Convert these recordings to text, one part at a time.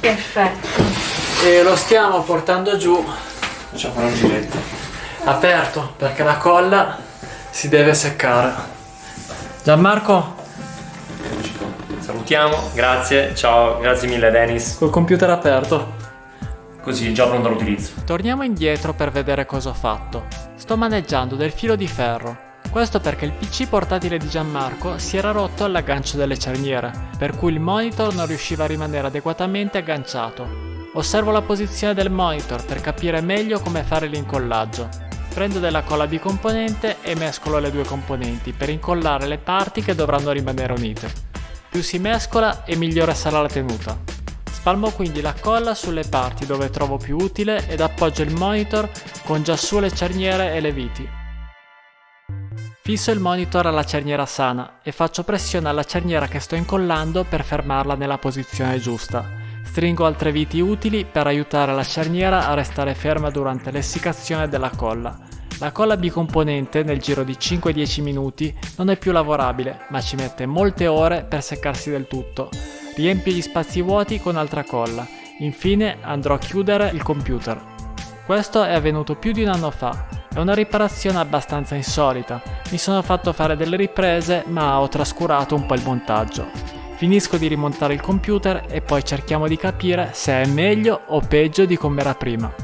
Perfetto. E lo stiamo portando giù. Facciamo fare un giretto. Aperto, perché la colla si deve seccare. Gianmarco, Salutiamo, grazie, ciao, grazie mille Dennis. col computer aperto. Così, già pronto all'utilizzo. Torniamo indietro per vedere cosa ho fatto. Sto maneggiando del filo di ferro. Questo perché il PC portatile di Gianmarco si era rotto all'aggancio delle cerniere, per cui il monitor non riusciva a rimanere adeguatamente agganciato. Osservo la posizione del monitor per capire meglio come fare l'incollaggio. Prendo della colla bicomponente e mescolo le due componenti per incollare le parti che dovranno rimanere unite. Più si mescola e migliore sarà la tenuta. Spalmo quindi la colla sulle parti dove trovo più utile ed appoggio il monitor con già su le cerniere e le viti. Fisso il monitor alla cerniera sana e faccio pressione alla cerniera che sto incollando per fermarla nella posizione giusta. Stringo altre viti utili per aiutare la cerniera a restare ferma durante l'essiccazione della colla. La colla bicomponente nel giro di 5-10 minuti non è più lavorabile, ma ci mette molte ore per seccarsi del tutto. Riempio gli spazi vuoti con altra colla. Infine andrò a chiudere il computer. Questo è avvenuto più di un anno fa. È una riparazione abbastanza insolita. Mi sono fatto fare delle riprese, ma ho trascurato un po' il montaggio. Finisco di rimontare il computer e poi cerchiamo di capire se è meglio o peggio di come era prima.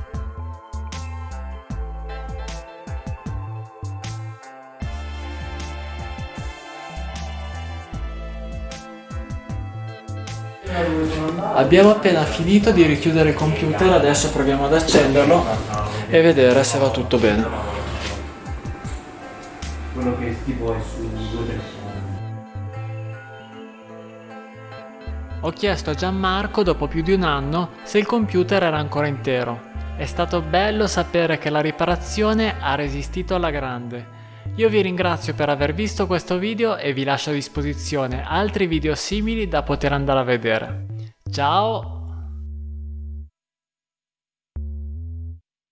Abbiamo appena finito di richiudere il computer, adesso proviamo ad accenderlo e vedere se va tutto bene. Quello che tipo è su due. Ho chiesto a Gianmarco dopo più di un anno se il computer era ancora intero. È stato bello sapere che la riparazione ha resistito alla grande. Io vi ringrazio per aver visto questo video e vi lascio a disposizione altri video simili da poter andare a vedere. Ciao!